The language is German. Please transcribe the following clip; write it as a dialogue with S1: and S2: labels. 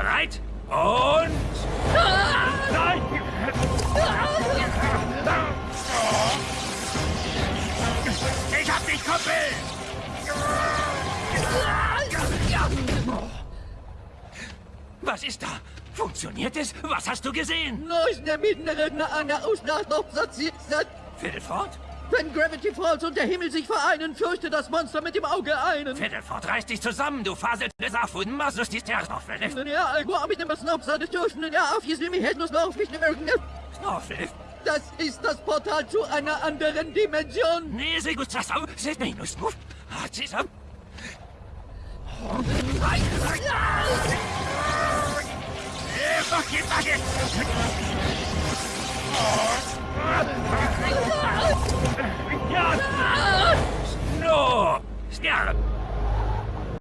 S1: Bereit? Und... Nein! Ich hab dich, Kumpel! Was ist da? Funktioniert es? Was hast du gesehen?
S2: Nós na Midneredner einer Ausnahmeabsatz
S1: Fiddleford?
S2: Wenn Gravity Falls und der Himmel sich vereinen, fürchte das Monster mit dem Auge einen.
S1: Fiddleford, reiß dich zusammen, du faselt Safuden, Masus, die Sternoffel.
S2: Ja, ich denn was noch so dürfen? Ja, auf jetzt mich hätten noch nicht mehr
S1: Snorfel?
S2: Das ist das Portal zu einer anderen Dimension.
S1: Nee, sehr gut, das auch. Seht mich nur, Snuf. Hat sie so. No! Sterben!